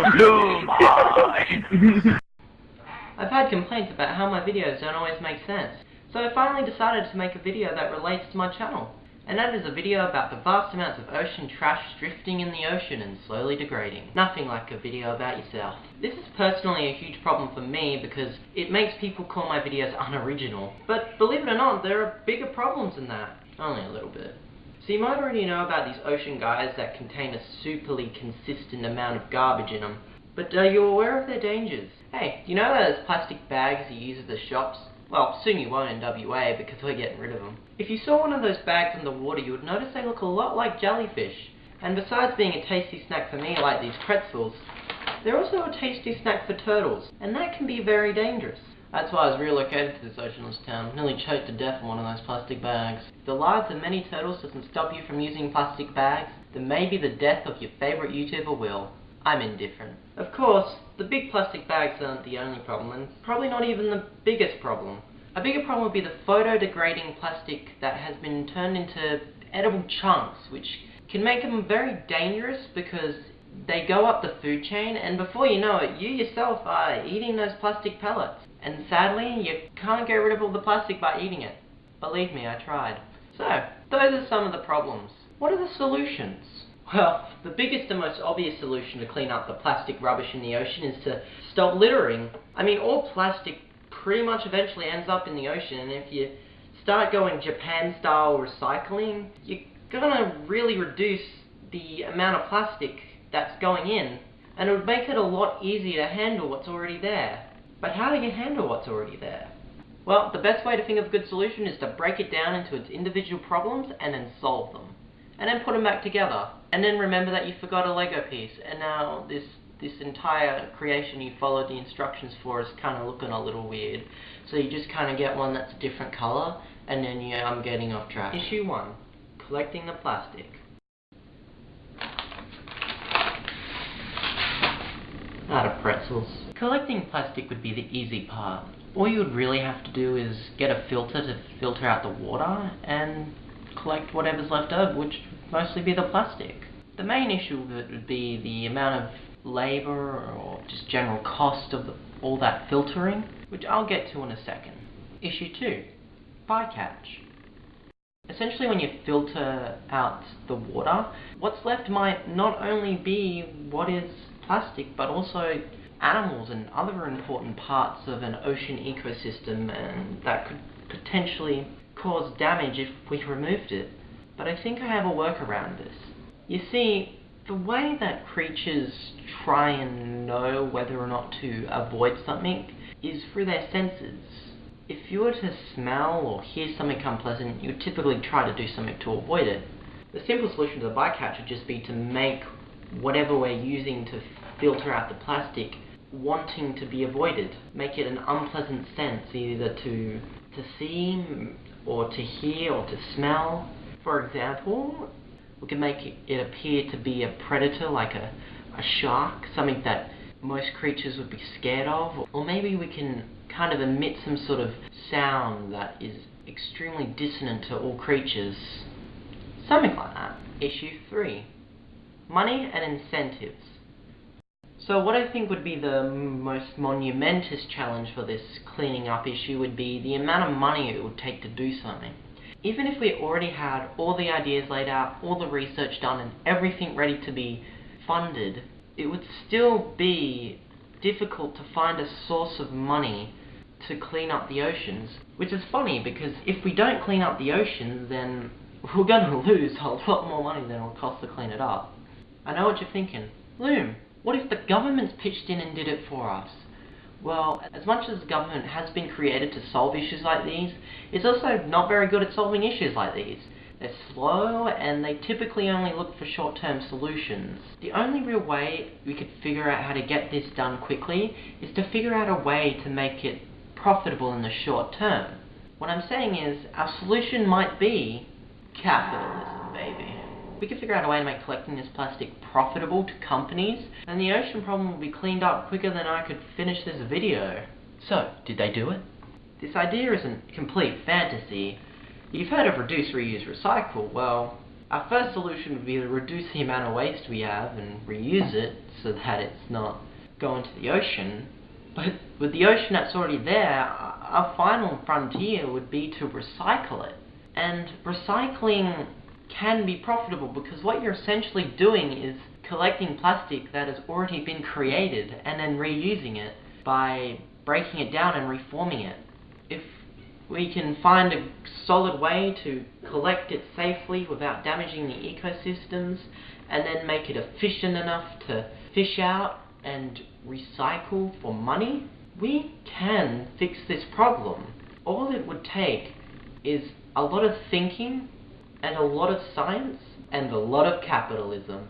I've had complaints about how my videos don't always make sense, so I finally decided to make a video that relates to my channel. And that is a video about the vast amounts of ocean trash drifting in the ocean and slowly degrading. Nothing like a video about yourself. This is personally a huge problem for me because it makes people call my videos unoriginal. But believe it or not, there are bigger problems than that. Only a little bit. So you might already know about these ocean gyres that contain a superly consistent amount of garbage in them. But uh, are you aware of their dangers? Hey, you know those plastic bags you use at the shops? Well, soon you won't in WA because we're getting rid of them. If you saw one of those bags in the water, you would notice they look a lot like jellyfish. And besides being a tasty snack for me, like these pretzels, they're also a tasty snack for turtles, and that can be very dangerous. That's why I was relocated to this oceanless town, nearly choked to death in one of those plastic bags. If the lives of many turtles doesn't stop you from using plastic bags, then maybe the death of your favourite YouTuber will. I'm indifferent. Of course, the big plastic bags aren't the only problem, and probably not even the biggest problem. A bigger problem would be the photo-degrading plastic that has been turned into edible chunks, which can make them very dangerous because they go up the food chain, and before you know it, you yourself are eating those plastic pellets. And sadly, you can't get rid of all the plastic by eating it. Believe me, I tried. So, those are some of the problems. What are the solutions? Well, the biggest and most obvious solution to clean up the plastic rubbish in the ocean is to stop littering. I mean, all plastic pretty much eventually ends up in the ocean, and if you start going Japan-style recycling, you're gonna really reduce the amount of plastic that's going in, and it would make it a lot easier to handle what's already there. But how do you handle what's already there? Well, the best way to think of a good solution is to break it down into its individual problems and then solve them and then put them back together. And then remember that you forgot a Lego piece, and now this this entire creation you followed the instructions for is kind of looking a little weird. So you just kind of get one that's a different color, and then yeah, I'm um, getting off track. Issue 1. Collecting the plastic. Out of pretzels. Collecting plastic would be the easy part. All you would really have to do is get a filter to filter out the water, and collect whatever's left over, which would mostly be the plastic. The main issue would be the amount of labour or just general cost of the, all that filtering, which I'll get to in a second. Issue 2. Bycatch. Essentially when you filter out the water, what's left might not only be what is plastic, but also animals and other important parts of an ocean ecosystem and that could potentially cause damage if we removed it, but I think I have a workaround this. You see, the way that creatures try and know whether or not to avoid something is through their senses. If you were to smell or hear something unpleasant, you would typically try to do something to avoid it. The simple solution to the bycatch would just be to make whatever we're using to filter out the plastic wanting to be avoided. Make it an unpleasant sense, either to to see, or to hear or to smell. For example, we can make it appear to be a predator like a, a shark, something that most creatures would be scared of. Or maybe we can kind of emit some sort of sound that is extremely dissonant to all creatures. Something like that. Issue 3. Money and incentives. So what I think would be the most monumentous challenge for this cleaning up issue would be the amount of money it would take to do something. Even if we already had all the ideas laid out, all the research done, and everything ready to be funded, it would still be difficult to find a source of money to clean up the oceans. Which is funny, because if we don't clean up the oceans, then we're going to lose a lot more money than it will cost to clean it up. I know what you're thinking. Loom, what if the government's pitched in and did it for us? Well, as much as government has been created to solve issues like these, it's also not very good at solving issues like these. They're slow, and they typically only look for short-term solutions. The only real way we could figure out how to get this done quickly is to figure out a way to make it profitable in the short term. What I'm saying is, our solution might be capitalism, we could figure out a way to make collecting this plastic profitable to companies, and the ocean problem will be cleaned up quicker than I could finish this video. So, did they do it? This idea isn't complete fantasy. You've heard of reduce, reuse, recycle. Well, our first solution would be to reduce the amount of waste we have and reuse it so that it's not going to the ocean. But with the ocean that's already there, our final frontier would be to recycle it. And recycling can be profitable because what you're essentially doing is collecting plastic that has already been created and then reusing it by breaking it down and reforming it. If we can find a solid way to collect it safely without damaging the ecosystems and then make it efficient enough to fish out and recycle for money, we can fix this problem. All it would take is a lot of thinking and a lot of science and a lot of capitalism.